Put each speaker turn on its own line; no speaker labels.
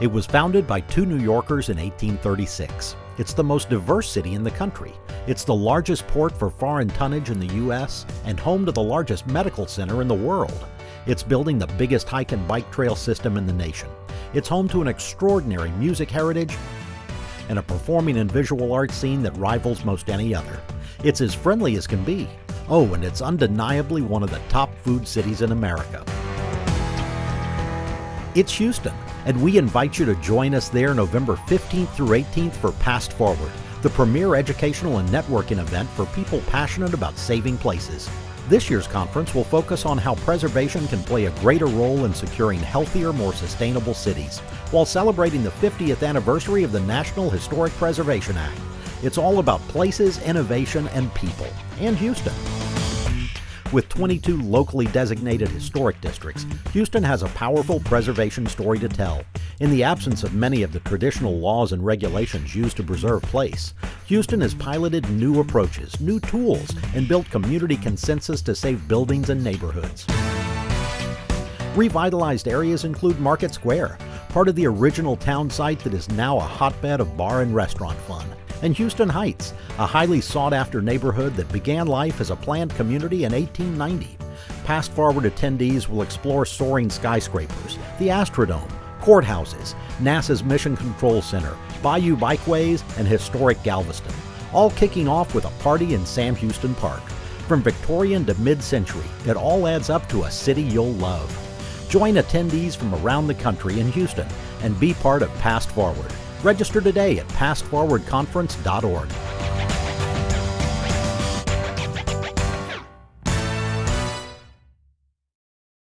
It was founded by two New Yorkers in 1836. It's the most diverse city in the country. It's the largest port for foreign tonnage in the U.S. and home to the largest medical center in the world. It's building the biggest hike and bike trail system in the nation. It's home to an extraordinary music heritage and a performing and visual arts scene that rivals most any other. It's as friendly as can be. Oh, and it's undeniably one of the top food cities in America. It's Houston, and we invite you to join us there November 15th through 18th for Past Forward, the premier educational and networking event for people passionate about saving places. This year's conference will focus on how preservation can play a greater role in securing healthier, more sustainable cities, while celebrating the 50th anniversary of the National Historic Preservation Act. It's all about places, innovation, and people, and Houston. With 22 locally designated historic districts, Houston has a powerful preservation story to tell. In the absence of many of the traditional laws and regulations used to preserve place, Houston has piloted new approaches, new tools, and built community consensus to save buildings and neighborhoods. Revitalized areas include Market Square, part of the original town site that is now a hotbed of bar and restaurant fun and Houston Heights, a highly sought after neighborhood that began life as a planned community in 1890. Past Forward attendees will explore soaring skyscrapers, the Astrodome, courthouses, NASA's Mission Control Center, Bayou Bikeways, and historic Galveston, all kicking off with a party in Sam Houston Park. From Victorian to mid century, it all adds up to a city you'll love. Join attendees from around the country in Houston and be part of Past Forward. Register today at pastforwardconference.org.